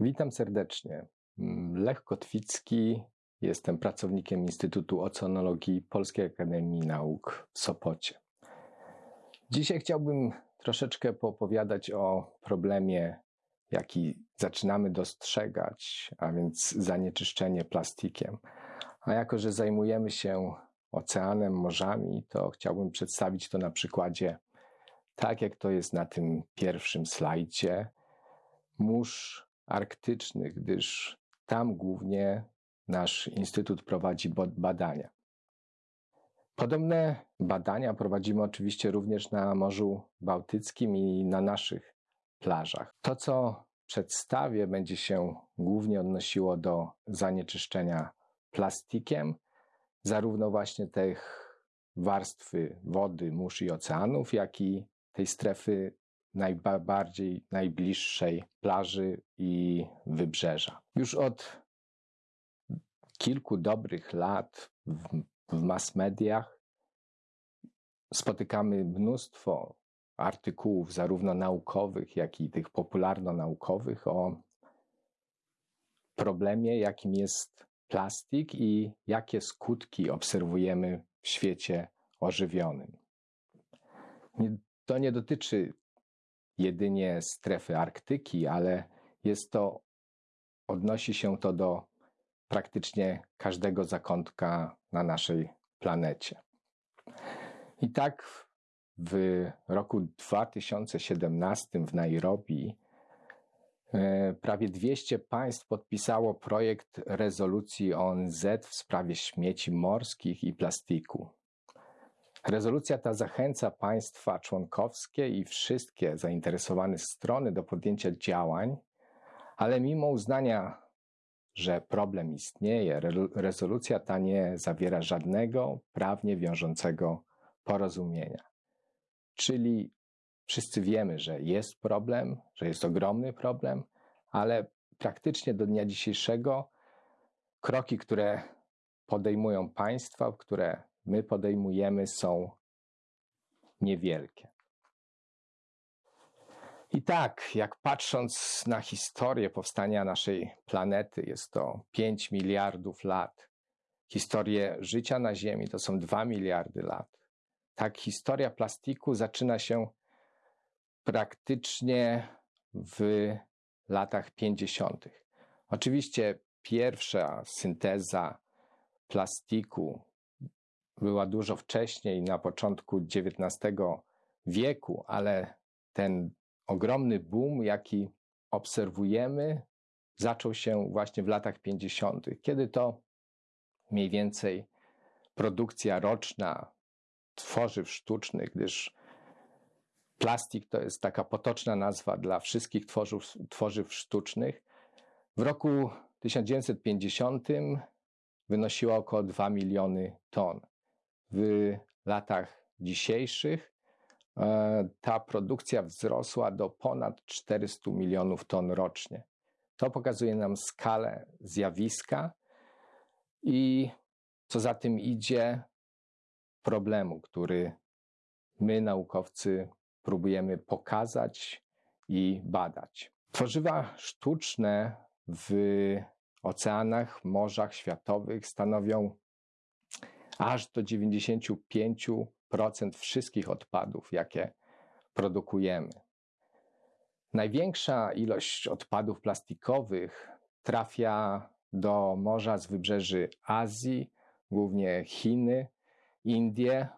Witam serdecznie. Mm, Lech Kotwicki, jestem pracownikiem Instytutu Oceanologii Polskiej Akademii Nauk w Sopocie. Dzisiaj chciałbym troszeczkę poopowiadać o problemie, jaki zaczynamy dostrzegać, a więc zanieczyszczenie plastikiem. A jako, że zajmujemy się oceanem, morzami, to chciałbym przedstawić to na przykładzie, tak jak to jest na tym pierwszym slajdzie, mórz arktycznych, gdyż tam głównie nasz instytut prowadzi badania. Podobne badania prowadzimy oczywiście również na Morzu Bałtyckim i na naszych plażach. To, co przedstawię, będzie się głównie odnosiło do zanieczyszczenia plastikiem, zarówno właśnie tych warstwy wody, mórz i oceanów, jak i tej strefy najbardziej najbliższej plaży i wybrzeża. Już od kilku dobrych lat w, w mass mediach spotykamy mnóstwo artykułów, zarówno naukowych, jak i tych popularno-naukowych, o problemie, jakim jest plastik i jakie skutki obserwujemy w świecie ożywionym. to nie dotyczy jedynie strefy Arktyki, ale jest to, odnosi się to do praktycznie każdego zakątka na naszej planecie. I tak w roku 2017 w Nairobi e, prawie 200 państw podpisało projekt rezolucji ONZ w sprawie śmieci morskich i plastiku. Rezolucja ta zachęca państwa członkowskie i wszystkie zainteresowane strony do podjęcia działań, ale mimo uznania, że problem istnieje, rezolucja ta nie zawiera żadnego prawnie wiążącego porozumienia. Czyli wszyscy wiemy, że jest problem, że jest ogromny problem, ale praktycznie do dnia dzisiejszego kroki, które podejmują państwa, które my podejmujemy, są niewielkie. I tak, jak patrząc na historię powstania naszej planety, jest to 5 miliardów lat. Historię życia na Ziemi to są 2 miliardy lat. Tak, historia plastiku zaczyna się praktycznie w latach 50. Oczywiście pierwsza synteza plastiku była dużo wcześniej, na początku XIX wieku, ale ten ogromny boom, jaki obserwujemy, zaczął się właśnie w latach 50., kiedy to mniej więcej produkcja roczna tworzyw sztucznych, gdyż plastik to jest taka potoczna nazwa dla wszystkich tworzyw, tworzyw sztucznych, w roku 1950 wynosiła około 2 miliony ton. W latach dzisiejszych ta produkcja wzrosła do ponad 400 milionów ton rocznie. To pokazuje nam skalę zjawiska i co za tym idzie, problemu, który my, naukowcy, próbujemy pokazać i badać. Tworzywa sztuczne w oceanach, morzach światowych stanowią aż do 95% wszystkich odpadów, jakie produkujemy. Największa ilość odpadów plastikowych trafia do morza z wybrzeży Azji, głównie Chiny, Indie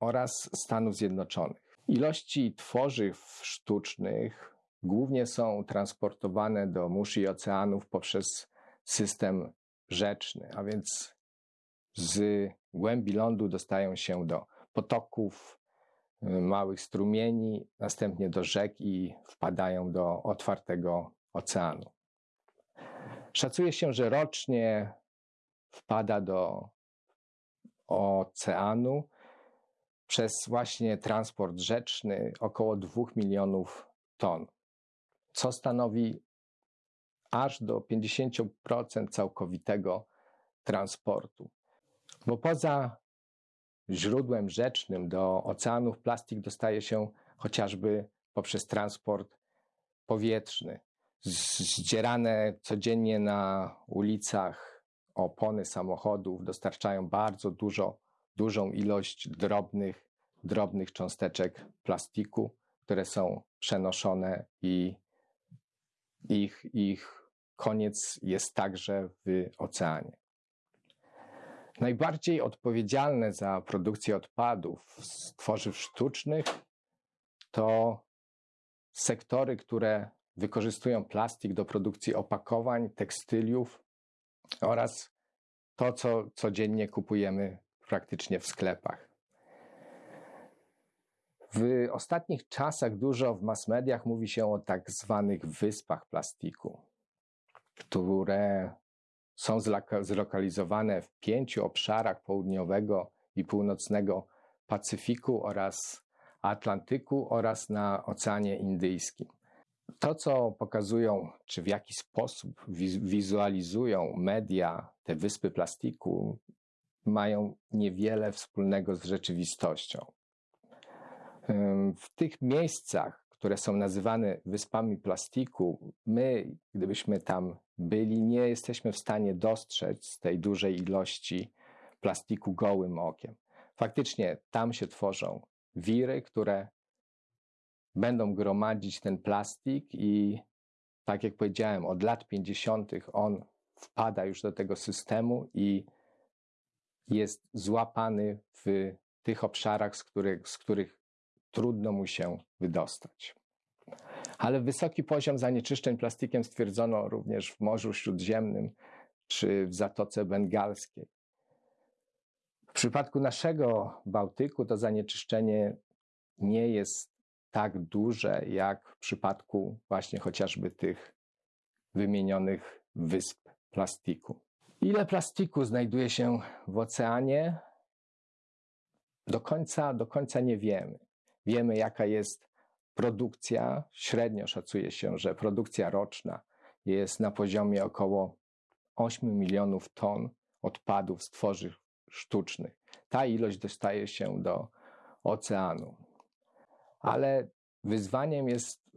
oraz Stanów Zjednoczonych. Ilości tworzyw sztucznych głównie są transportowane do mórz i oceanów poprzez system rzeczny, a więc z głębi lądu dostają się do potoków, y, małych strumieni, następnie do rzek i wpadają do otwartego oceanu. Szacuje się, że rocznie wpada do oceanu przez właśnie transport rzeczny około 2 milionów ton, co stanowi aż do 50% całkowitego transportu. Bo poza źródłem rzecznym do oceanów plastik dostaje się chociażby poprzez transport powietrzny. Zdzierane codziennie na ulicach opony samochodów dostarczają bardzo dużo, dużą ilość drobnych, drobnych cząsteczek plastiku, które są przenoszone i ich, ich koniec jest także w oceanie. Najbardziej odpowiedzialne za produkcję odpadów z tworzyw sztucznych to sektory, które wykorzystują plastik do produkcji opakowań, tekstyliów oraz to, co codziennie kupujemy praktycznie w sklepach. W ostatnich czasach dużo w mass mediach mówi się o tak zwanych wyspach plastiku, które są zlokalizowane w pięciu obszarach południowego i północnego Pacyfiku oraz Atlantyku oraz na Oceanie Indyjskim. To, co pokazują, czy w jaki sposób wizualizują media te wyspy plastiku, mają niewiele wspólnego z rzeczywistością. W tych miejscach, które są nazywane wyspami plastiku, my, gdybyśmy tam byli, nie jesteśmy w stanie dostrzec tej dużej ilości plastiku gołym okiem. Faktycznie tam się tworzą wiry, które będą gromadzić ten plastik i tak jak powiedziałem, od lat 50. on wpada już do tego systemu i jest złapany w tych obszarach, z których, z których trudno mu się wydostać. Ale wysoki poziom zanieczyszczeń plastikiem stwierdzono również w Morzu Śródziemnym czy w Zatoce Bengalskiej. W przypadku naszego Bałtyku to zanieczyszczenie nie jest tak duże jak w przypadku właśnie chociażby tych wymienionych wysp plastiku. Ile plastiku znajduje się w oceanie? Do końca, do końca nie wiemy. Wiemy, jaka jest produkcja. Średnio szacuje się, że produkcja roczna jest na poziomie około 8 milionów ton odpadów z tworzyw sztucznych. Ta ilość dostaje się do oceanu. Ale wyzwaniem jest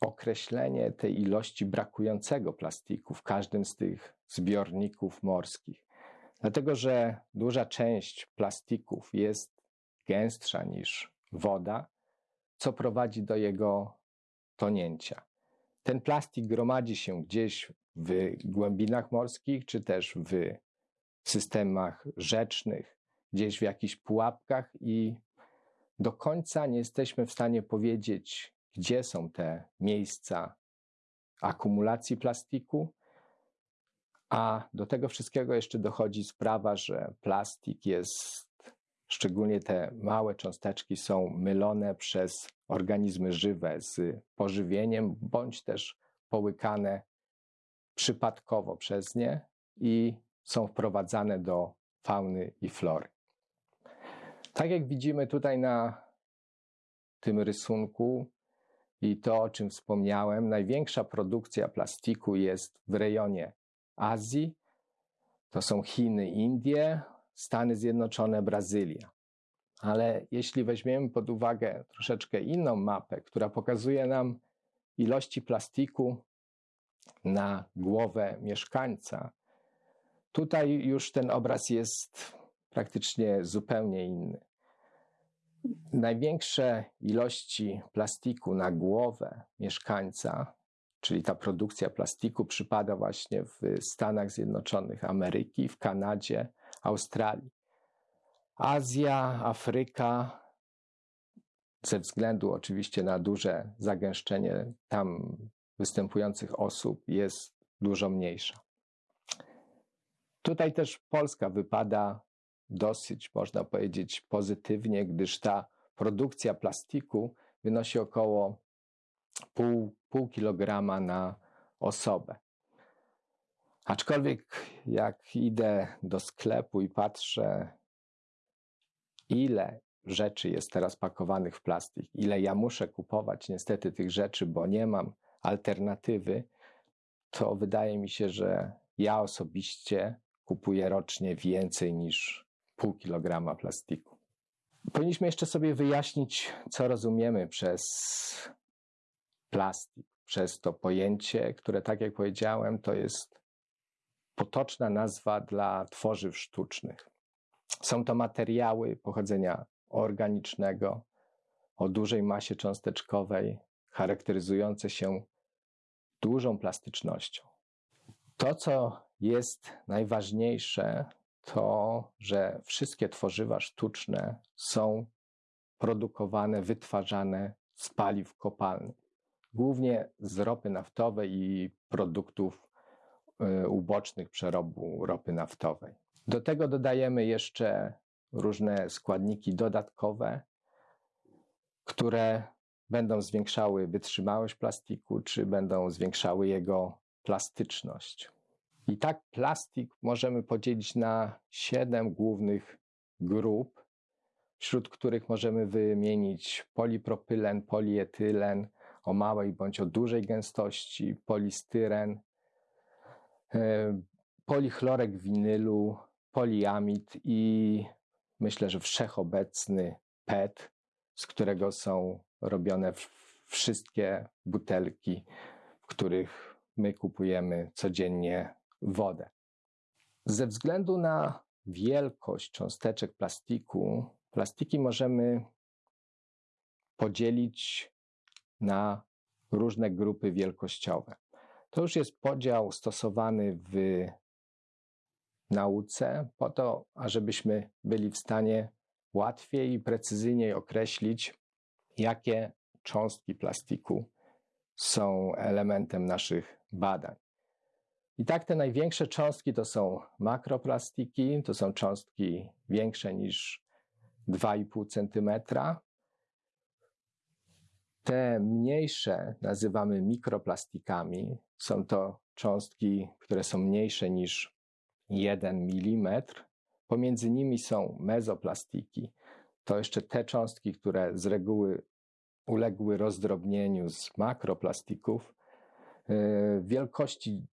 określenie tej ilości brakującego plastiku w każdym z tych zbiorników morskich. Dlatego, że duża część plastików jest gęstsza niż woda, co prowadzi do jego tonięcia. Ten plastik gromadzi się gdzieś w głębinach morskich, czy też w systemach rzecznych, gdzieś w jakichś pułapkach, i do końca nie jesteśmy w stanie powiedzieć, gdzie są te miejsca akumulacji plastiku. A do tego wszystkiego jeszcze dochodzi sprawa, że plastik jest Szczególnie te małe cząsteczki są mylone przez organizmy żywe z pożywieniem, bądź też połykane przypadkowo przez nie i są wprowadzane do fauny i flory. Tak jak widzimy tutaj na tym rysunku i to, o czym wspomniałem, największa produkcja plastiku jest w rejonie Azji. To są Chiny, Indie Stany Zjednoczone, Brazylia. Ale jeśli weźmiemy pod uwagę troszeczkę inną mapę, która pokazuje nam ilości plastiku na głowę mieszkańca, tutaj już ten obraz jest praktycznie zupełnie inny. Największe ilości plastiku na głowę mieszkańca, czyli ta produkcja plastiku, przypada właśnie w Stanach Zjednoczonych Ameryki, w Kanadzie, Australii. Azja, Afryka, ze względu oczywiście na duże zagęszczenie tam występujących osób, jest dużo mniejsza. Tutaj też Polska wypada dosyć, można powiedzieć, pozytywnie, gdyż ta produkcja plastiku wynosi około pół, pół kilograma na osobę. Aczkolwiek jak idę do sklepu i patrzę ile rzeczy jest teraz pakowanych w plastik, ile ja muszę kupować niestety tych rzeczy, bo nie mam alternatywy, to wydaje mi się, że ja osobiście kupuję rocznie więcej niż pół kilograma plastiku. Powinniśmy jeszcze sobie wyjaśnić, co rozumiemy przez plastik, przez to pojęcie, które, tak jak powiedziałem, to jest potoczna nazwa dla tworzyw sztucznych. Są to materiały pochodzenia organicznego, o dużej masie cząsteczkowej, charakteryzujące się dużą plastycznością. To, co jest najważniejsze, to, że wszystkie tworzywa sztuczne są produkowane, wytwarzane z paliw kopalnych, głównie z ropy naftowej i produktów ubocznych przerobu ropy naftowej. Do tego dodajemy jeszcze różne składniki dodatkowe, które będą zwiększały wytrzymałość plastiku, czy będą zwiększały jego plastyczność. I tak plastik możemy podzielić na siedem głównych grup, wśród których możemy wymienić polipropylen, polietylen o małej bądź o dużej gęstości, polistyren, e, polichlorek winylu, poliamid i myślę, że wszechobecny PET, z którego są robione wszystkie butelki, w których my kupujemy codziennie wodę. Ze względu na wielkość cząsteczek plastiku, plastiki możemy podzielić na różne grupy wielkościowe. To już jest podział stosowany w nauce, po to, ażebyśmy byli w stanie łatwiej i precyzyjniej określić, jakie cząstki plastiku są elementem naszych badań. I tak te największe cząstki to są makroplastiki, to są cząstki większe niż 2,5 cm. Te mniejsze nazywamy mikroplastikami. Są to cząstki, które są mniejsze niż 1 mm. Pomiędzy nimi są mezoplastiki. To jeszcze te cząstki, które z reguły uległy rozdrobnieniu z makroplastików yy, wielkości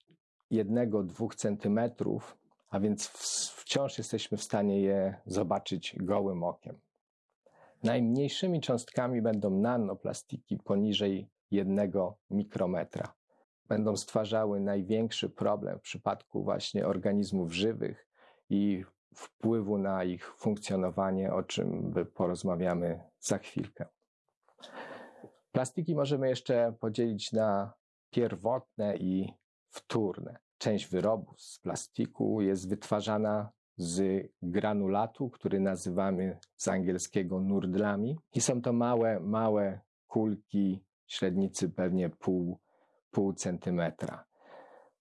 1-2 cm, a więc wciąż jesteśmy w stanie je zobaczyć gołym okiem. Najmniejszymi cząstkami będą nanoplastiki poniżej 1 mikrometra będą stwarzały największy problem w przypadku właśnie organizmów żywych i wpływu na ich funkcjonowanie, o czym porozmawiamy za chwilkę. Plastiki możemy jeszcze podzielić na pierwotne i wtórne. Część wyrobów z plastiku jest wytwarzana z granulatu, który nazywamy z angielskiego nurdlami. I są to małe, małe kulki średnicy pewnie pół pół centymetra.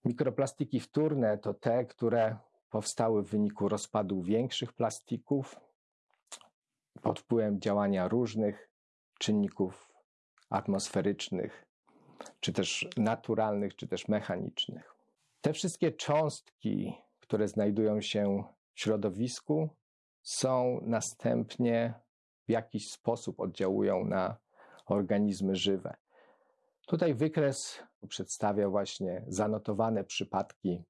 Mikroplastiki wtórne to te, które powstały w wyniku rozpadu większych plastików pod wpływem działania różnych czynników atmosferycznych, czy też naturalnych, czy też mechanicznych. Te wszystkie cząstki, które znajdują się w środowisku, są następnie w jakiś sposób oddziałują na organizmy żywe. Tutaj wykres przedstawia właśnie zanotowane przypadki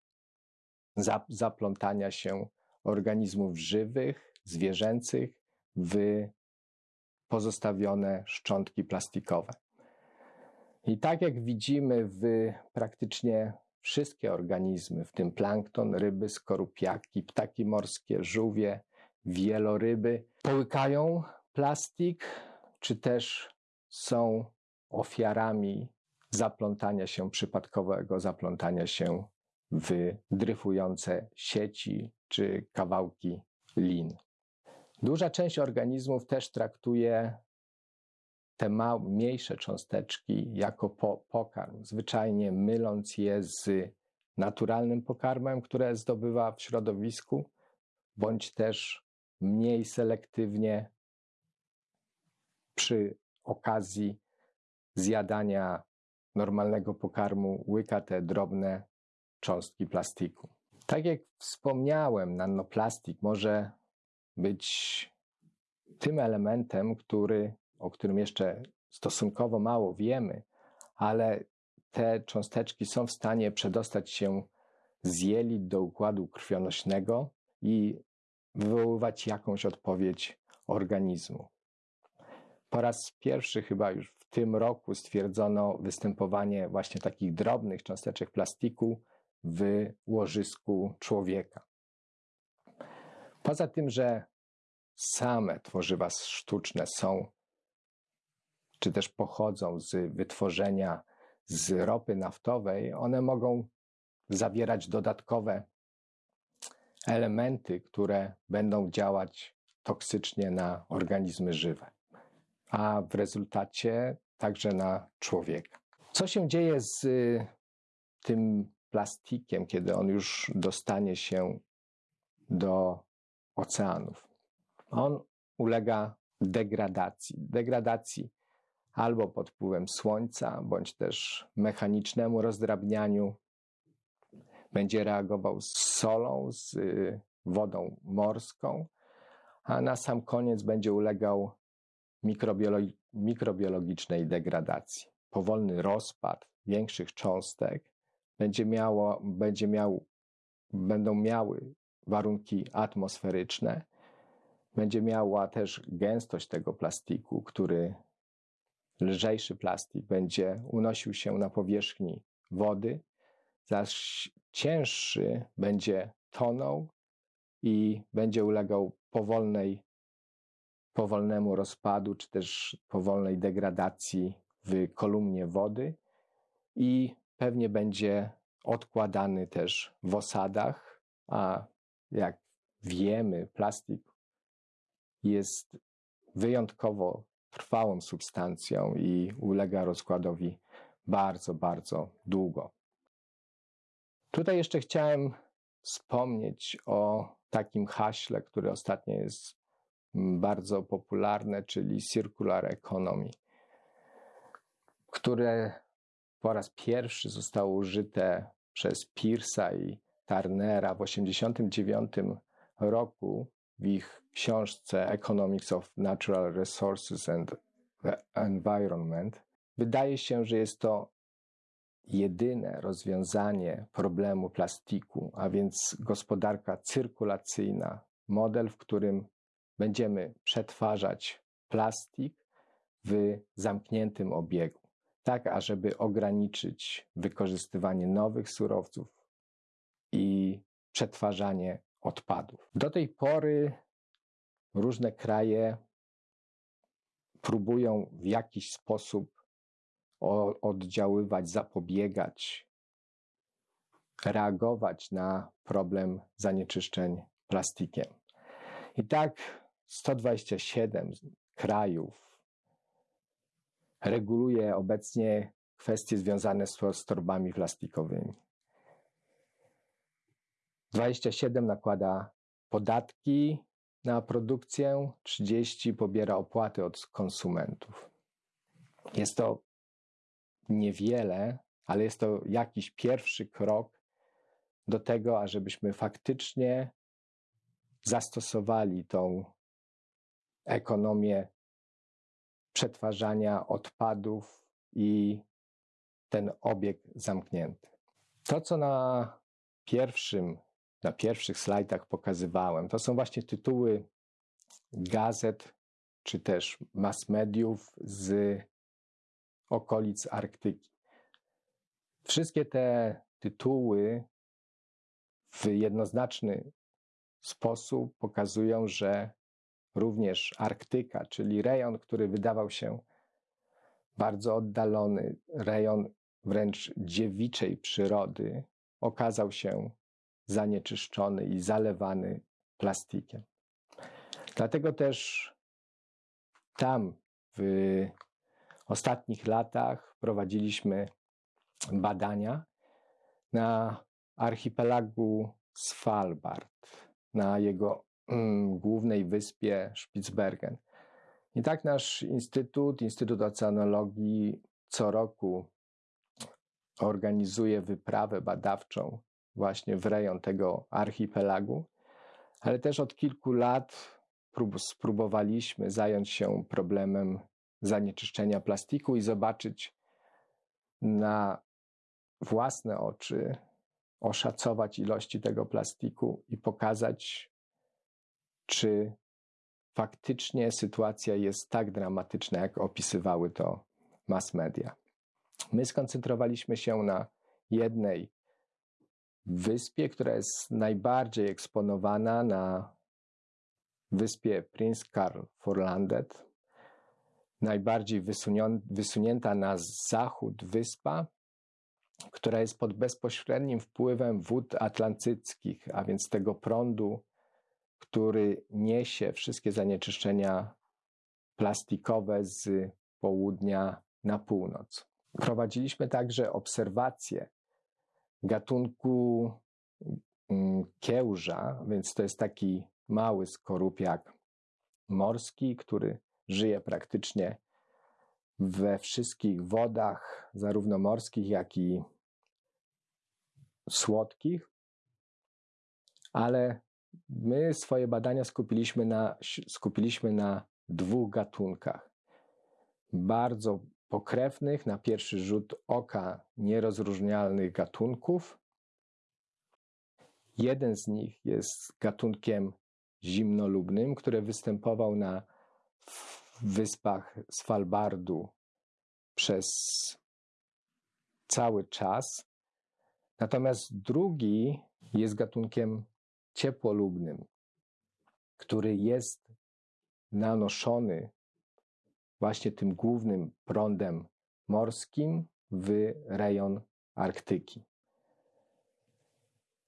zaplątania się organizmów żywych, zwierzęcych w pozostawione szczątki plastikowe. I tak jak widzimy w praktycznie wszystkie organizmy, w tym plankton, ryby, skorupiaki, ptaki morskie, żółwie, wieloryby, połykają plastik, czy też są ofiarami zaplątania się, przypadkowego zaplątania się w dryfujące sieci czy kawałki lin. Duża część organizmów też traktuje te mniejsze cząsteczki jako po, pokarm, zwyczajnie myląc je z naturalnym pokarmem, które zdobywa w środowisku, bądź też mniej selektywnie przy okazji zjadania normalnego pokarmu łyka te drobne cząstki plastiku. Tak jak wspomniałem, nanoplastik może być tym elementem, który, o którym jeszcze stosunkowo mało wiemy, ale te cząsteczki są w stanie przedostać się z jelit do układu krwionośnego i wywoływać jakąś odpowiedź organizmu. Po raz pierwszy chyba już tym roku stwierdzono występowanie właśnie takich drobnych cząsteczek plastiku w łożysku człowieka. Poza tym, że same tworzywa sztuczne są, czy też pochodzą z wytworzenia z ropy naftowej, one mogą zawierać dodatkowe elementy, które będą działać toksycznie na organizmy żywe, a w rezultacie także na człowieka. Co się dzieje z tym plastikiem, kiedy on już dostanie się do oceanów? On ulega degradacji. Degradacji albo pod wpływem słońca, bądź też mechanicznemu rozdrabnianiu. Będzie reagował z solą, z y, wodą morską, a na sam koniec będzie ulegał mikrobiologi mikrobiologicznej degradacji. Powolny rozpad większych cząstek będzie miało, będzie miał, będą miały warunki atmosferyczne, będzie miała też gęstość tego plastiku, który lżejszy plastik będzie unosił się na powierzchni wody, zaś cięższy będzie tonął i będzie ulegał powolnej, powolnemu rozpadu, czy też powolnej degradacji w kolumnie wody i pewnie będzie odkładany też w osadach, a jak wiemy, plastik jest wyjątkowo trwałą substancją i ulega rozkładowi bardzo, bardzo długo. Tutaj jeszcze chciałem wspomnieć o takim haśle, które ostatnio jest bardzo popularne, czyli circular economy, które po raz pierwszy zostało użyte przez Pearsa i Turnera w 1989 roku w ich książce Economics of Natural Resources and Environment, wydaje się, że jest to jedyne rozwiązanie problemu plastiku, a więc gospodarka cyrkulacyjna, model, w którym będziemy przetwarzać plastik w zamkniętym obiegu, tak ażeby ograniczyć wykorzystywanie nowych surowców i przetwarzanie odpadów. Do tej pory różne kraje próbują w jakiś sposób oddziaływać, zapobiegać, reagować na problem zanieczyszczeń plastikiem. I tak 127 krajów reguluje obecnie kwestie związane z, z torbami plastikowymi. 27 nakłada podatki na produkcję, 30 pobiera opłaty od konsumentów. Jest to niewiele, ale jest to jakiś pierwszy krok do tego, ażebyśmy faktycznie zastosowali tą ekonomię przetwarzania odpadów i ten obieg zamknięty. To, co na pierwszym na pierwszych slajdach pokazywałem. To są właśnie tytuły gazet czy też mass mediów z okolic Arktyki. Wszystkie te tytuły w jednoznaczny sposób pokazują, że również Arktyka, czyli rejon, który wydawał się bardzo oddalony, rejon wręcz dziewiczej przyrody, okazał się zanieczyszczony i zalewany plastikiem. Dlatego też tam w ostatnich latach prowadziliśmy badania na archipelagu Svalbard, na jego głównej wyspie Spitsbergen. I tak nasz instytut, Instytut Oceanologii, co roku organizuje wyprawę badawczą właśnie w rejon tego archipelagu, ale też od kilku lat spróbowaliśmy zająć się problemem zanieczyszczenia plastiku i zobaczyć na własne oczy, oszacować ilości tego plastiku i pokazać, czy faktycznie sytuacja jest tak dramatyczna, jak opisywały to mass media. My skoncentrowaliśmy się na jednej wyspie, która jest najbardziej eksponowana na wyspie Prince Karl Forlandet, najbardziej wysunięta na zachód wyspa, która jest pod bezpośrednim wpływem wód atlantyckich, a więc tego prądu, który niesie wszystkie zanieczyszczenia plastikowe z południa na północ. Prowadziliśmy także obserwacje gatunku mm, kiełża, więc to jest taki mały skorupiak morski, który żyje praktycznie we wszystkich wodach, zarówno morskich, jak i słodkich. Ale my swoje badania skupiliśmy na, skupiliśmy na dwóch gatunkach. Bardzo pokrewnych, na pierwszy rzut oka nierozróżnialnych gatunków. Jeden z nich jest gatunkiem zimnolubnym, który występował na wyspach Svalbardu przez cały czas. Natomiast drugi jest gatunkiem ciepłolubnym, który jest nanoszony właśnie tym głównym prądem morskim w rejon Arktyki.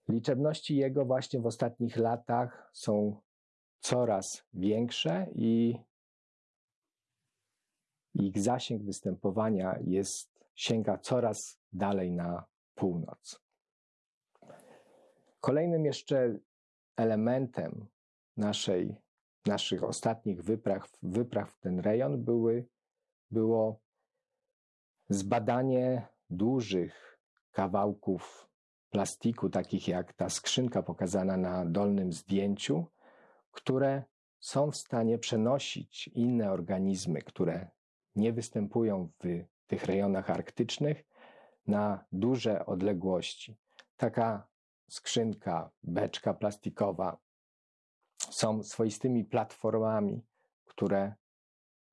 Liczebności jego właśnie w ostatnich latach są coraz większe i ich zasięg występowania jest, sięga coraz dalej na północ. Kolejnym jeszcze elementem naszej naszych ostatnich wypraw, wypraw w ten rejon były, było zbadanie dużych kawałków plastiku, takich jak ta skrzynka pokazana na dolnym zdjęciu, które są w stanie przenosić inne organizmy, które nie występują w tych rejonach arktycznych, na duże odległości. Taka skrzynka, beczka plastikowa są swoistymi platformami, które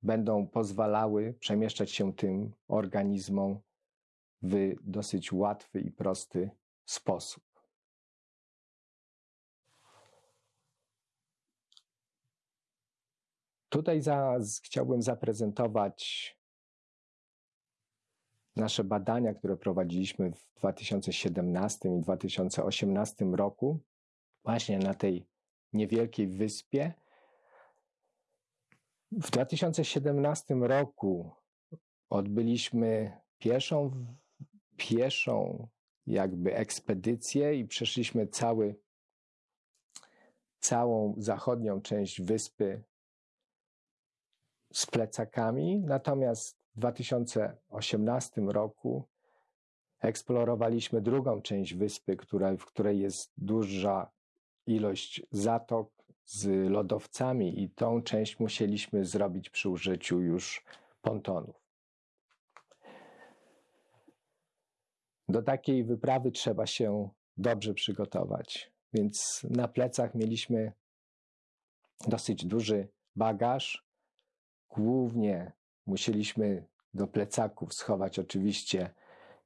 będą pozwalały przemieszczać się tym organizmom w dosyć łatwy i prosty sposób. Tutaj za, chciałbym zaprezentować nasze badania, które prowadziliśmy w 2017 i 2018 roku, właśnie na tej niewielkiej wyspie. W 2017 roku odbyliśmy pieszą, pieszą jakby ekspedycję i przeszliśmy cały, całą zachodnią część wyspy z plecakami. Natomiast w 2018 roku eksplorowaliśmy drugą część wyspy, w której jest duża ilość zatok z lodowcami i tą część musieliśmy zrobić przy użyciu już pontonów. Do takiej wyprawy trzeba się dobrze przygotować, więc na plecach mieliśmy dosyć duży bagaż. Głównie musieliśmy do plecaków schować oczywiście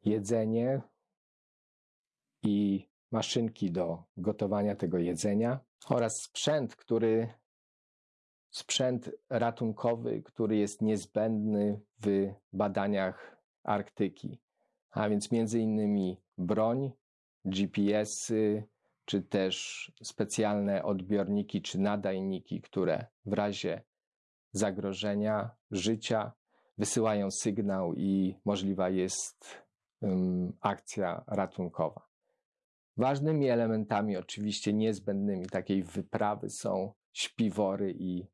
jedzenie i maszynki do gotowania tego jedzenia oraz sprzęt, który sprzęt ratunkowy, który jest niezbędny w badaniach Arktyki, a więc między innymi broń, GPS-y, czy też specjalne odbiorniki czy nadajniki, które w razie zagrożenia życia wysyłają sygnał i możliwa jest um, akcja ratunkowa. Ważnymi elementami, oczywiście niezbędnymi takiej wyprawy są śpiwory i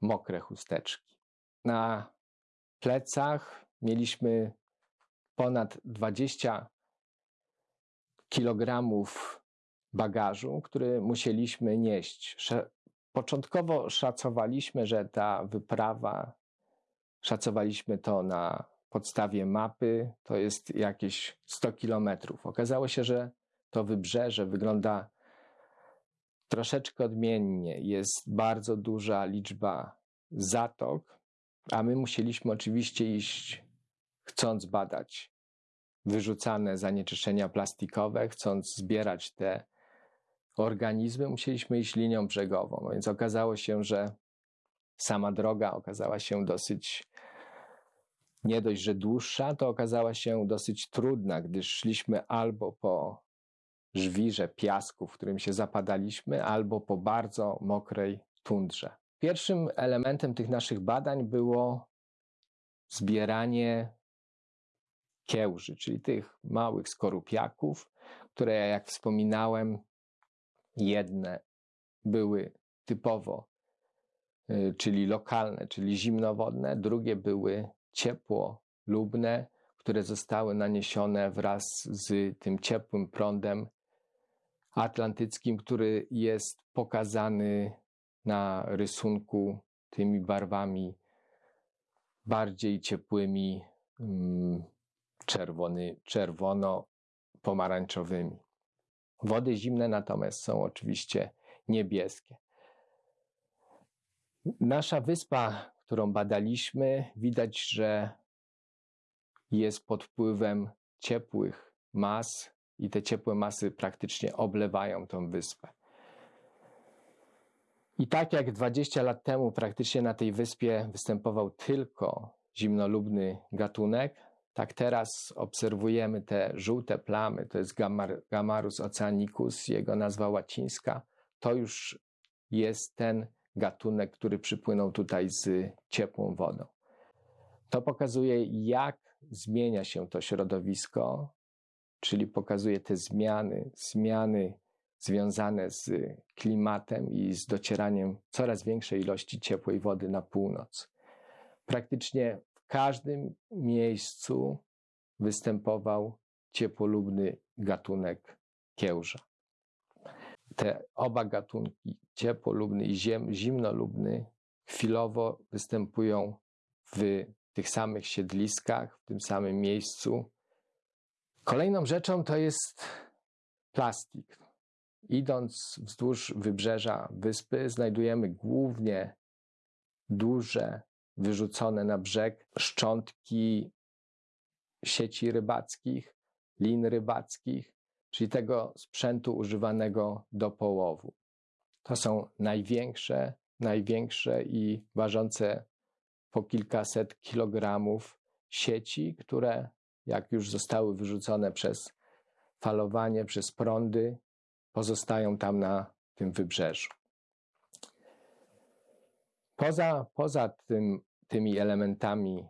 mokre chusteczki. Na plecach mieliśmy ponad 20 kilogramów bagażu, który musieliśmy nieść Początkowo szacowaliśmy, że ta wyprawa, szacowaliśmy to na podstawie mapy, to jest jakieś 100 kilometrów. Okazało się, że to wybrzeże wygląda troszeczkę odmiennie. Jest bardzo duża liczba zatok, a my musieliśmy oczywiście iść, chcąc badać wyrzucane zanieczyszczenia plastikowe, chcąc zbierać te organizmy, musieliśmy iść linią brzegową. Więc okazało się, że sama droga okazała się dosyć nie dość, że dłuższa, to okazała się dosyć trudna, gdyż szliśmy albo po żwirze piasku, w którym się zapadaliśmy, albo po bardzo mokrej tundrze. Pierwszym elementem tych naszych badań było zbieranie kiełży, czyli tych małych skorupiaków, które, jak wspominałem, jedne były typowo, y, czyli lokalne, czyli zimnowodne, drugie były ciepłolubne, które zostały naniesione wraz z tym ciepłym prądem atlantyckim, który jest pokazany na rysunku tymi barwami bardziej ciepłymi, mm, czerwony, czerwono-pomarańczowymi. Wody zimne natomiast są oczywiście niebieskie. Nasza wyspa, którą badaliśmy, widać, że jest pod wpływem ciepłych mas i te ciepłe masy praktycznie oblewają tą wyspę. I tak jak 20 lat temu praktycznie na tej wyspie występował tylko zimnolubny gatunek, tak teraz obserwujemy te żółte plamy, to jest Gamarus oceanicus, jego nazwa łacińska. To już jest ten gatunek, który przypłynął tutaj z ciepłą wodą. To pokazuje, jak zmienia się to środowisko, czyli pokazuje te zmiany, zmiany związane z klimatem i z docieraniem coraz większej ilości ciepłej wody na północ. Praktycznie każdym miejscu występował ciepłolubny gatunek kiełża. Te oba gatunki, ciepłolubny i zimnolubny, chwilowo występują w tych samych siedliskach, w tym samym miejscu. Kolejną rzeczą to jest plastik. Idąc wzdłuż wybrzeża wyspy, znajdujemy głównie duże, wyrzucone na brzeg szczątki sieci rybackich, lin rybackich, czyli tego sprzętu używanego do połowu. To są największe, największe i ważące po kilkaset kilogramów sieci, które, jak już zostały wyrzucone przez falowanie, przez prądy, pozostają tam na tym wybrzeżu. Poza, poza tym, tymi elementami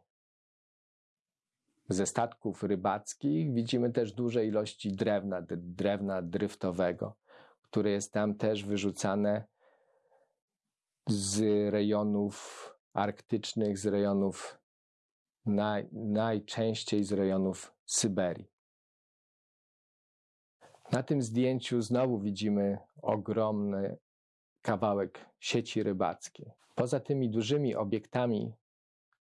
ze statków rybackich widzimy też duże ilości drewna, drewna dryftowego, które jest tam też wyrzucane z rejonów arktycznych, z rejonów naj, najczęściej z rejonów Syberii. Na tym zdjęciu znowu widzimy ogromny kawałek sieci rybackiej. Poza tymi dużymi obiektami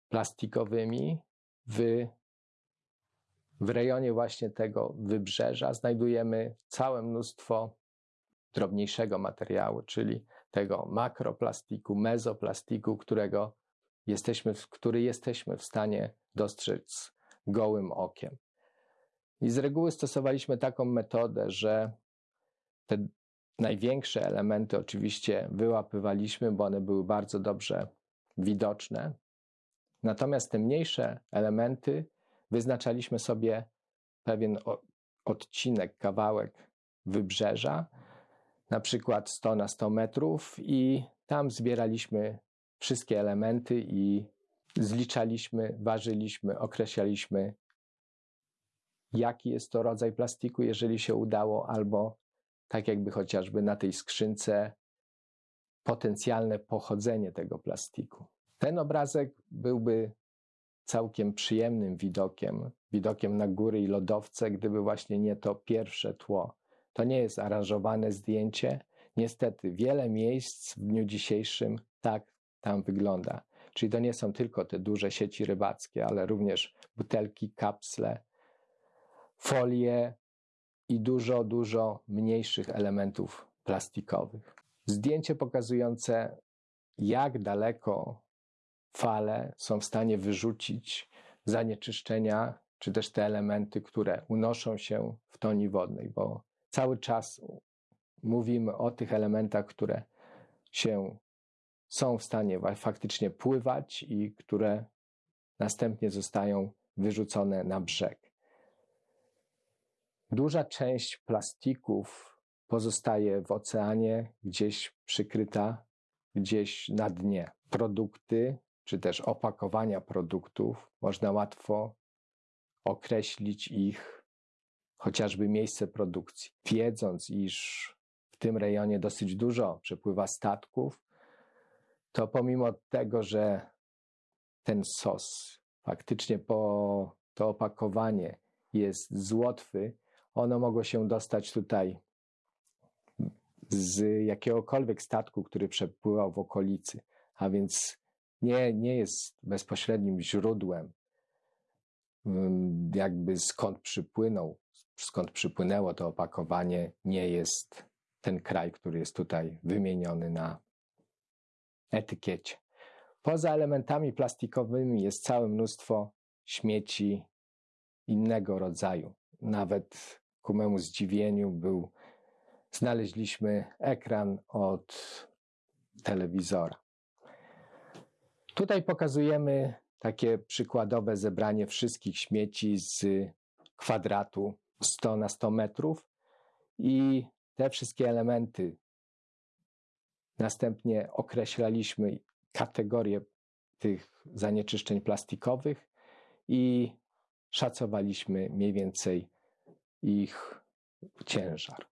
plastikowymi w, w rejonie właśnie tego wybrzeża znajdujemy całe mnóstwo drobniejszego materiału, czyli tego makroplastiku, mezoplastiku, którego jesteśmy, który jesteśmy w stanie dostrzec gołym okiem. I z reguły stosowaliśmy taką metodę, że te największe elementy oczywiście wyłapywaliśmy, bo one były bardzo dobrze widoczne. Natomiast te mniejsze elementy wyznaczaliśmy sobie pewien odcinek, kawałek wybrzeża, na przykład 100 na 100 metrów, i tam zbieraliśmy wszystkie elementy i zliczaliśmy, ważyliśmy, określaliśmy, jaki jest to rodzaj plastiku, jeżeli się udało, albo tak jakby chociażby na tej skrzynce potencjalne pochodzenie tego plastiku. Ten obrazek byłby całkiem przyjemnym widokiem, widokiem na góry i lodowce, gdyby właśnie nie to pierwsze tło. To nie jest aranżowane zdjęcie, Niestety, wiele miejsc w dniu dzisiejszym tak tam wygląda. Czyli to nie są tylko te duże sieci rybackie, ale również butelki, kapsle, folie i dużo, dużo mniejszych elementów plastikowych. Zdjęcie pokazujące, jak daleko fale są w stanie wyrzucić zanieczyszczenia, czy też te elementy, które unoszą się w toni wodnej, bo cały czas mówimy o tych elementach, które się są w stanie faktycznie pływać i które następnie zostają wyrzucone na brzeg. Duża część plastików pozostaje w oceanie, gdzieś przykryta, gdzieś na dnie. Produkty, czy też opakowania produktów, można łatwo określić ich chociażby miejsce produkcji. Wiedząc, iż w tym rejonie dosyć dużo przepływa statków, to pomimo tego, że ten sos, faktycznie po to opakowanie jest z Łotwy, ono mogło się dostać tutaj z jakiegokolwiek statku, który przepływał w okolicy, a więc nie, nie jest bezpośrednim źródłem, jakby skąd przypłynął, skąd przypłynęło to opakowanie, nie jest ten kraj, który jest tutaj wymieniony na etykiecie. Poza elementami plastikowymi jest całe mnóstwo śmieci innego rodzaju. Nawet ku memu zdziwieniu był, znaleźliśmy ekran od telewizora. Tutaj pokazujemy takie przykładowe zebranie wszystkich śmieci z kwadratu 100 na 100 metrów i te wszystkie elementy Następnie określaliśmy kategorie tych zanieczyszczeń plastikowych i szacowaliśmy mniej więcej ich ciężar.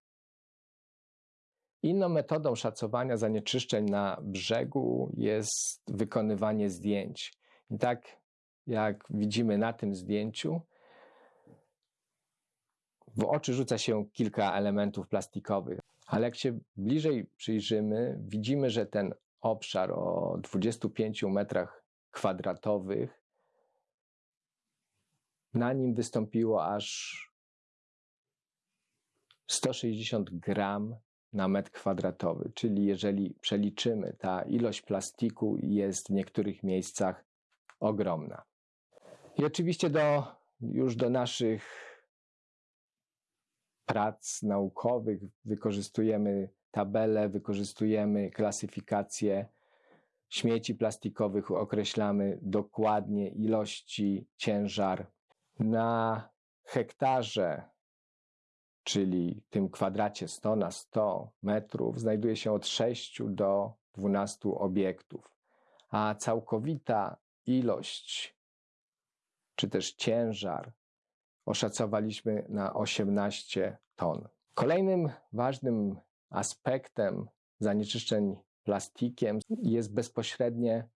Inną metodą szacowania zanieczyszczeń na brzegu jest wykonywanie zdjęć. I tak jak widzimy na tym zdjęciu, w oczy rzuca się kilka elementów plastikowych. Ale jak się bliżej przyjrzymy, widzimy, że ten obszar o 25 metrach kwadratowych, na nim wystąpiło aż 160 gram na metr kwadratowy, czyli jeżeli przeliczymy, ta ilość plastiku jest w niektórych miejscach ogromna. I oczywiście do, już do naszych prac naukowych, wykorzystujemy tabele, wykorzystujemy klasyfikację śmieci plastikowych, określamy dokładnie ilości, ciężar. Na hektarze, czyli tym kwadracie 100 na 100 metrów, znajduje się od 6 do 12 obiektów, a całkowita ilość, czy też ciężar oszacowaliśmy na 18 ton. Kolejnym ważnym aspektem zanieczyszczeń plastikiem jest bezpośrednie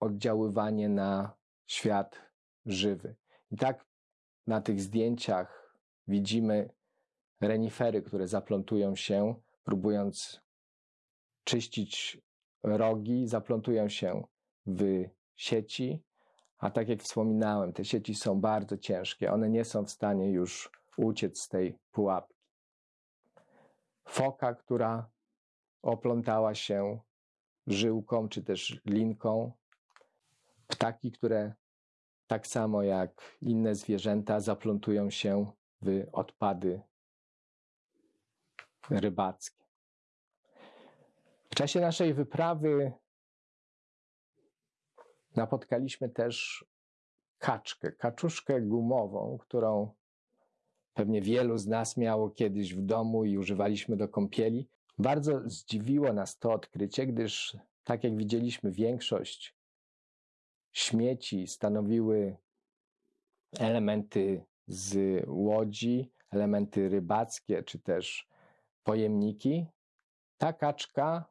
oddziaływanie na świat żywy. I tak na tych zdjęciach widzimy renifery, które zaplątują się, próbując czyścić rogi, zaplątują się w sieci. A tak jak wspominałem, te sieci są bardzo ciężkie, one nie są w stanie już uciec z tej pułapki. Foka, która oplątała się żyłką czy też linką, ptaki, które tak samo jak inne zwierzęta zaplątują się w odpady rybackie. W czasie naszej wyprawy napotkaliśmy też kaczkę, kaczuszkę gumową, którą pewnie wielu z nas miało kiedyś w domu i używaliśmy do kąpieli. Bardzo zdziwiło nas to odkrycie, gdyż, tak jak widzieliśmy, większość śmieci stanowiły elementy z łodzi, elementy rybackie czy też pojemniki. Ta kaczka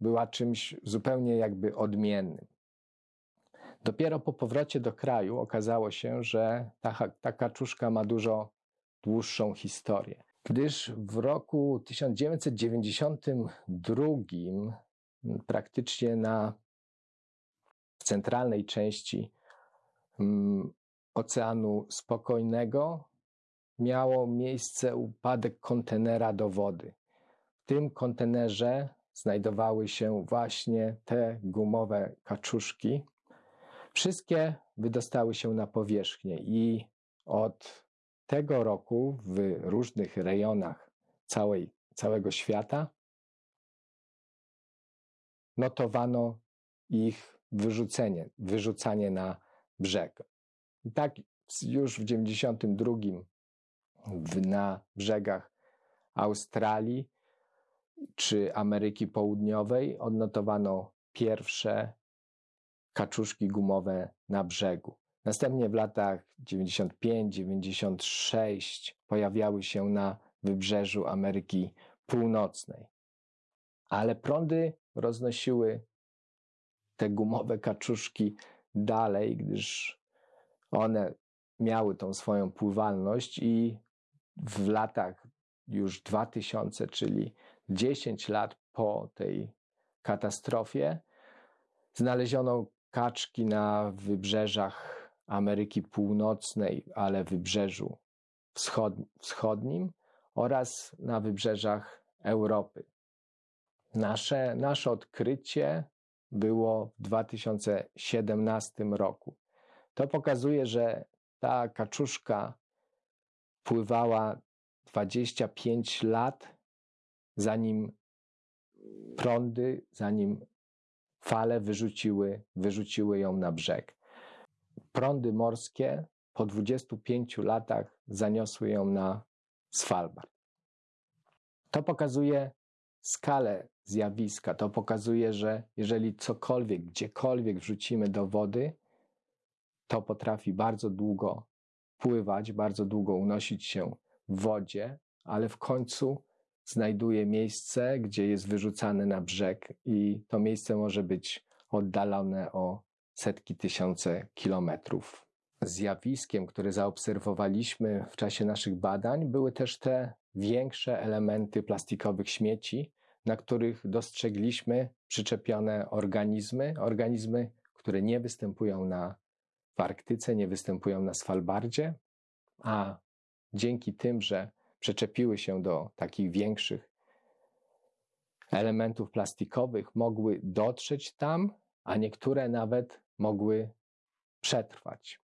była czymś zupełnie jakby odmiennym. Dopiero po powrocie do kraju okazało się, że ta, ta kaczuszka ma dużo dłuższą historię. gdyż w roku 1992 praktycznie na centralnej części Oceanu Spokojnego miało miejsce upadek kontenera do wody. W tym kontenerze znajdowały się właśnie te gumowe kaczuszki. Wszystkie wydostały się na powierzchnię i od tego roku w różnych rejonach całej, całego świata notowano ich wyrzucenie, wyrzucanie na brzeg. I tak już w 92 na brzegach Australii czy Ameryki Południowej odnotowano pierwsze kaczuszki gumowe na brzegu. Następnie w latach 95-96 pojawiały się na wybrzeżu Ameryki Północnej. Ale prądy roznosiły te gumowe kaczuszki dalej, gdyż one miały tą swoją pływalność i w latach już 2000, czyli 10 lat po tej katastrofie, znaleziono kaczki na wybrzeżach Ameryki Północnej, ale wybrzeżu wschodnim oraz na wybrzeżach Europy. Nasze, nasze odkrycie było w 2017 roku. To pokazuje, że ta kaczuszka pływała 25 lat, zanim prądy, zanim fale wyrzuciły, wyrzuciły ją na brzeg. Prądy morskie po 25 latach zaniosły ją na Svalbard. To pokazuje skalę zjawiska. To pokazuje, że jeżeli cokolwiek, gdziekolwiek wrzucimy do wody, to potrafi bardzo długo pływać, bardzo długo unosić się w wodzie, ale w końcu znajduje miejsce, gdzie jest wyrzucane na brzeg, i to miejsce może być oddalone o setki tysiące kilometrów. Zjawiskiem, które zaobserwowaliśmy w czasie naszych badań, były też te większe elementy plastikowych śmieci, na których dostrzegliśmy przyczepione organizmy, organizmy, które nie występują na, w Arktyce, nie występują na Svalbardzie, a dzięki tym, że przyczepiły się do takich większych elementów plastikowych, mogły dotrzeć tam, a niektóre nawet mogły przetrwać.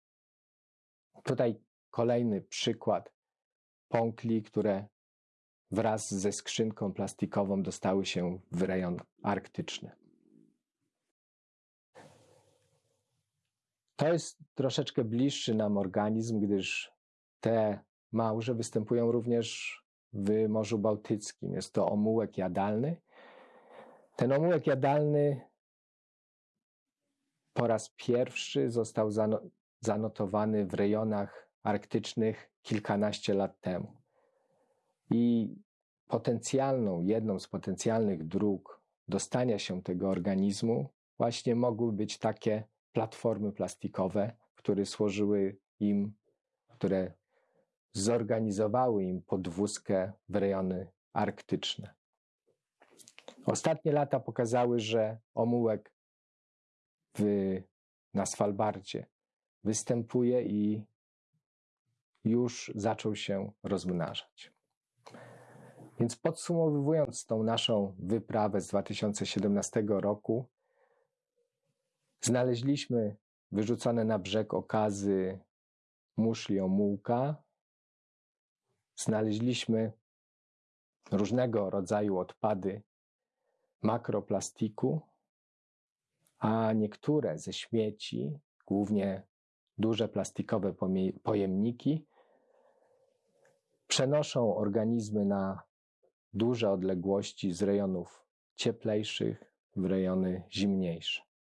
Tutaj kolejny przykład pąkli, które wraz ze skrzynką plastikową dostały się w rejon arktyczny. To jest troszeczkę bliższy nam organizm, gdyż te małże występują również w Morzu Bałtyckim. Jest to omułek jadalny. Ten omułek jadalny po raz pierwszy został zanotowany w rejonach arktycznych kilkanaście lat temu. I potencjalną, jedną z potencjalnych dróg dostania się tego organizmu właśnie mogły być takie platformy plastikowe, które służyły im, które zorganizowały im podwózkę w rejony arktyczne. Ostatnie lata pokazały, że omułek w, na Svalbardzie występuje i już zaczął się rozmnażać. Więc podsumowując tą naszą wyprawę z 2017 roku, znaleźliśmy wyrzucone na brzeg okazy muszli omułka, znaleźliśmy różnego rodzaju odpady makroplastiku, a niektóre ze śmieci, głównie duże plastikowe pojemniki, przenoszą organizmy na duże odległości z rejonów cieplejszych w rejony zimniejsze.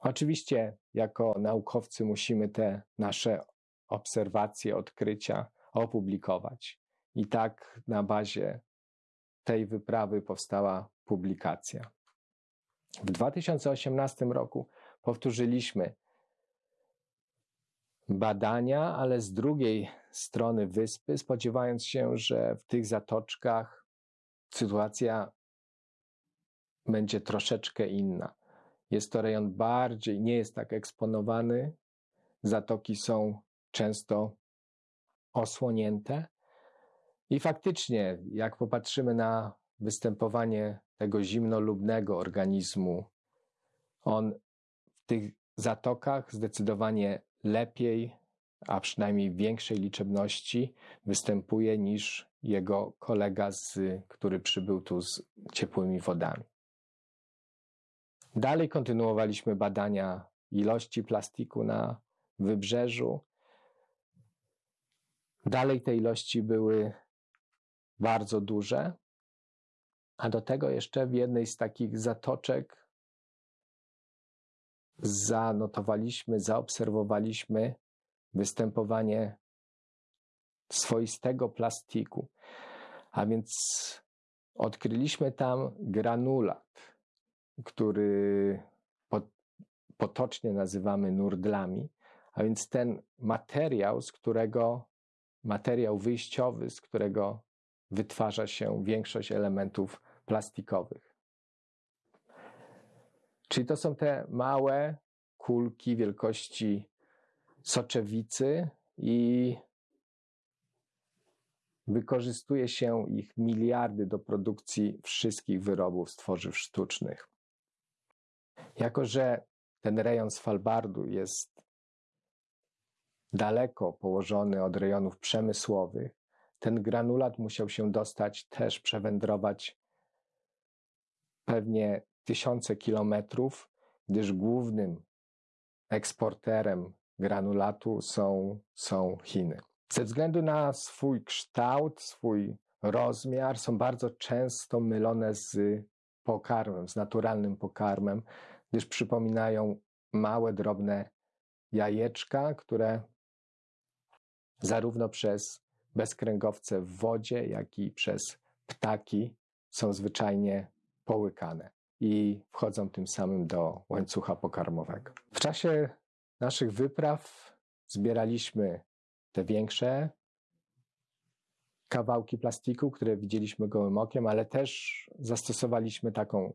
Oczywiście, jako naukowcy, musimy te nasze obserwacje, odkrycia opublikować. I tak na bazie tej wyprawy powstała publikacja. W 2018 roku powtórzyliśmy badania, ale z drugiej strony wyspy, spodziewając się, że w tych zatoczkach sytuacja będzie troszeczkę inna. Jest to rejon bardziej, nie jest tak eksponowany. Zatoki są często osłonięte. I faktycznie, jak popatrzymy na występowanie tego zimnolubnego organizmu, on w tych zatokach zdecydowanie lepiej, a przynajmniej w większej liczebności występuje niż jego kolega, z, który przybył tu z ciepłymi wodami. Dalej kontynuowaliśmy badania ilości plastiku na wybrzeżu. Dalej te ilości były bardzo duże, a do tego jeszcze w jednej z takich zatoczek zanotowaliśmy, zaobserwowaliśmy występowanie swoistego plastiku. A więc odkryliśmy tam granulat, który potocznie nazywamy nurdlami, a więc ten materiał, z którego materiał wyjściowy, z którego wytwarza się większość elementów plastikowych. Czyli to są te małe kulki wielkości soczewicy i wykorzystuje się ich miliardy do produkcji wszystkich wyrobów z tworzyw sztucznych. Jako, że ten rejon Svalbardu jest daleko położony od rejonów przemysłowych, ten granulat musiał się dostać, też przewędrować pewnie tysiące kilometrów, gdyż głównym eksporterem granulatu są, są Chiny. Ze względu na swój kształt, swój rozmiar, są bardzo często mylone z pokarmem, z naturalnym pokarmem, gdyż przypominają małe, drobne jajeczka, które zarówno przez bezkręgowce w wodzie, jak i przez ptaki są zwyczajnie połykane i wchodzą tym samym do łańcucha pokarmowego. W czasie naszych wypraw zbieraliśmy te większe kawałki plastiku, które widzieliśmy gołym okiem, ale też zastosowaliśmy taką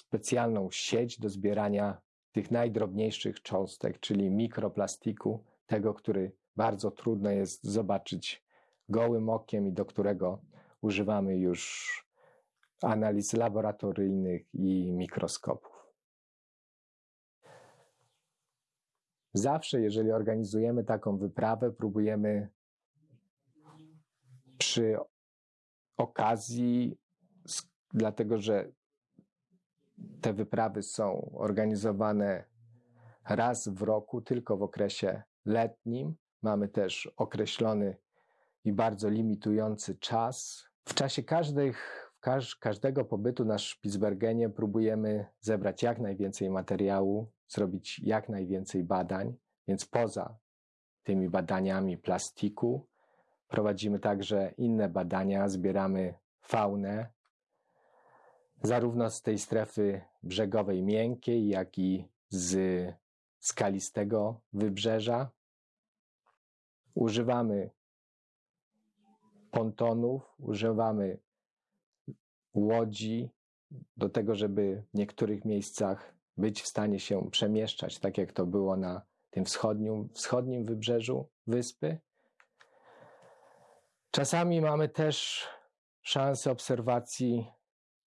specjalną sieć do zbierania tych najdrobniejszych cząstek, czyli mikroplastiku, tego, który bardzo trudno jest zobaczyć gołym okiem i do którego używamy już analiz laboratoryjnych i mikroskopów. Zawsze, jeżeli organizujemy taką wyprawę, próbujemy przy okazji, dlatego że te wyprawy są organizowane raz w roku, tylko w okresie letnim. Mamy też określony i bardzo limitujący czas. W czasie każdych, każdego pobytu na Spitsbergenie próbujemy zebrać jak najwięcej materiału, zrobić jak najwięcej badań, więc poza tymi badaniami plastiku prowadzimy także inne badania, zbieramy faunę, zarówno z tej strefy brzegowej miękkiej, jak i z skalistego wybrzeża. Używamy pontonów, używamy łodzi do tego, żeby w niektórych miejscach być w stanie się przemieszczać, tak jak to było na tym wschodnim, wschodnim wybrzeżu wyspy. Czasami mamy też szansę obserwacji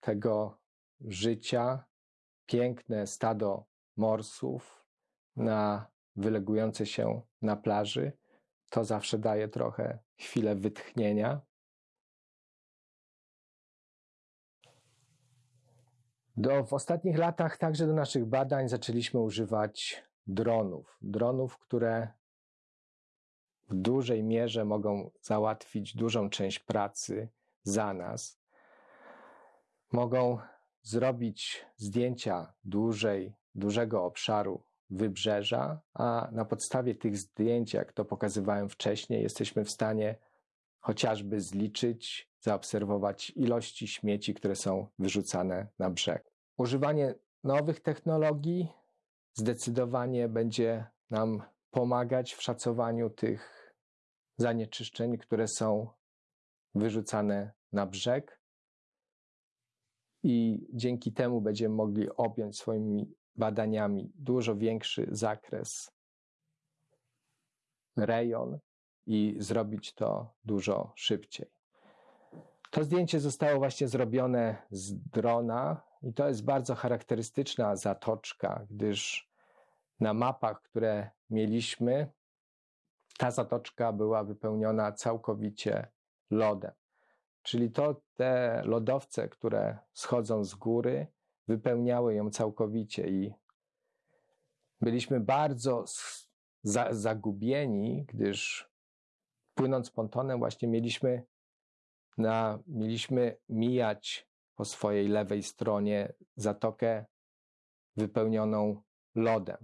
tego życia, piękne stado morsów na wylegujące się na plaży. To zawsze daje trochę chwilę wytchnienia. Do, w ostatnich latach także do naszych badań zaczęliśmy używać dronów. Dronów, które w dużej mierze mogą załatwić dużą część pracy za nas. Mogą zrobić zdjęcia dużej, dużego obszaru wybrzeża, a na podstawie tych zdjęć, jak to pokazywałem wcześniej, jesteśmy w stanie chociażby zliczyć, zaobserwować ilości śmieci, które są wyrzucane na brzeg. Używanie nowych technologii zdecydowanie będzie nam pomagać w szacowaniu tych zanieczyszczeń, które są wyrzucane na brzeg. I dzięki temu będziemy mogli objąć swoimi badaniami dużo większy zakres, rejon i zrobić to dużo szybciej. To zdjęcie zostało właśnie zrobione z drona i to jest bardzo charakterystyczna zatoczka, gdyż na mapach, które mieliśmy, ta zatoczka była wypełniona całkowicie lodem. Czyli to te lodowce, które schodzą z góry, wypełniały ją całkowicie i byliśmy bardzo za, zagubieni, gdyż płynąc pontonem właśnie mieliśmy, na, mieliśmy mijać po swojej lewej stronie zatokę wypełnioną lodem.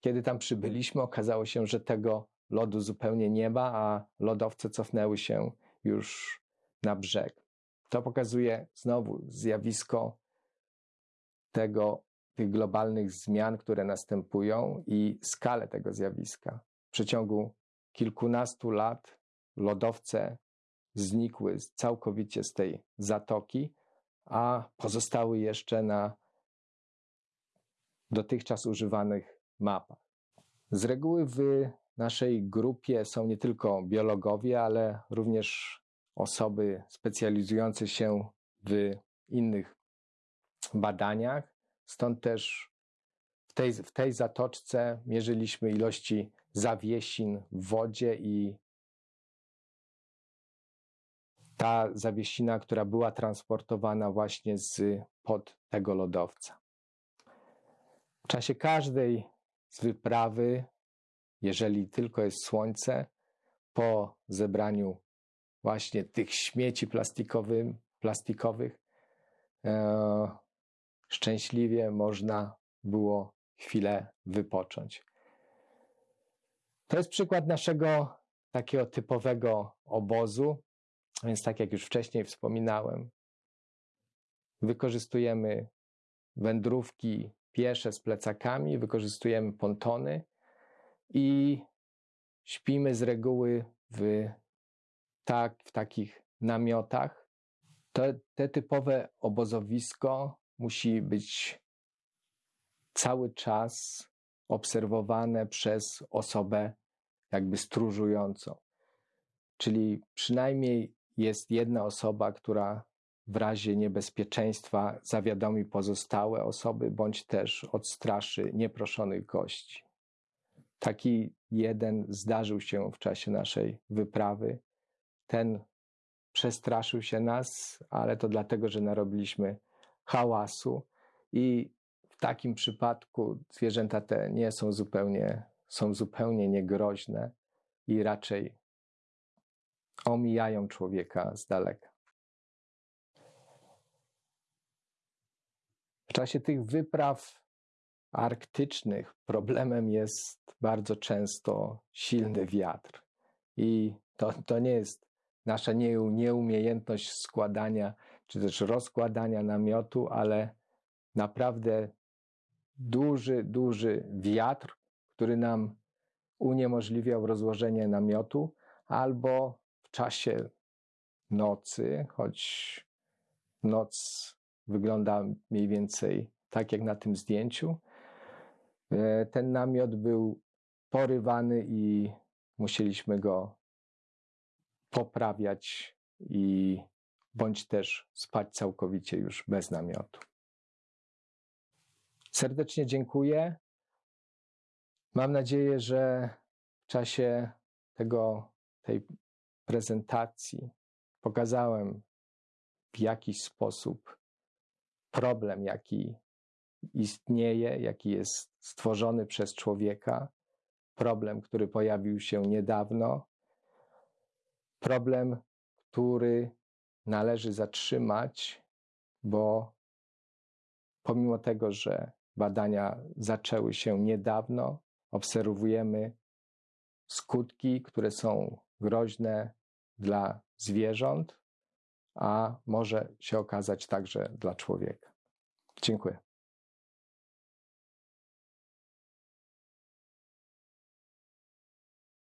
Kiedy tam przybyliśmy, okazało się, że tego lodu zupełnie nie ma, a lodowce cofnęły się już na brzeg. To pokazuje znowu zjawisko tego, tych globalnych zmian, które następują i skalę tego zjawiska. W przeciągu kilkunastu lat lodowce znikły całkowicie z tej zatoki, a pozostały jeszcze na dotychczas używanych mapach. Z reguły w naszej grupie są nie tylko biologowie, ale również osoby specjalizujące się w innych badaniach. Stąd też w tej, w tej zatoczce mierzyliśmy ilości zawiesin w wodzie i ta zawiesina, która była transportowana właśnie z pod tego lodowca. W czasie każdej z wyprawy, jeżeli tylko jest słońce, po zebraniu właśnie tych śmieci plastikowych, plastikowych e, szczęśliwie można było chwilę wypocząć. To jest przykład naszego takiego typowego obozu, więc tak jak już wcześniej wspominałem, wykorzystujemy wędrówki piesze z plecakami, wykorzystujemy pontony i śpimy z reguły w tak, w takich namiotach. Te, te typowe obozowisko musi być cały czas obserwowane przez osobę jakby stróżującą. Czyli przynajmniej jest jedna osoba, która w razie niebezpieczeństwa zawiadomi pozostałe osoby, bądź też odstraszy nieproszonych gości. Taki jeden zdarzył się w czasie naszej wyprawy ten przestraszył się nas, ale to dlatego, że narobiliśmy hałasu i w takim przypadku zwierzęta te nie są zupełnie, są zupełnie niegroźne i raczej omijają człowieka z daleka. W czasie tych wypraw arktycznych problemem jest bardzo często silny wiatr. I to, to nie jest nasza nieumiejętność składania czy też rozkładania namiotu, ale naprawdę duży, duży wiatr, który nam uniemożliwiał rozłożenie namiotu, albo w czasie nocy, choć noc wygląda mniej więcej tak jak na tym zdjęciu, e, ten namiot był porywany i musieliśmy go poprawiać i bądź też spać całkowicie już bez namiotu. Serdecznie dziękuję. Mam nadzieję, że w czasie tego, tej prezentacji pokazałem w jakiś sposób problem, jaki istnieje, jaki jest stworzony przez człowieka, problem, który pojawił się niedawno, problem, który należy zatrzymać, bo pomimo tego, że badania zaczęły się niedawno, obserwujemy skutki, które są groźne dla zwierząt, a może się okazać także dla człowieka. Dziękuję.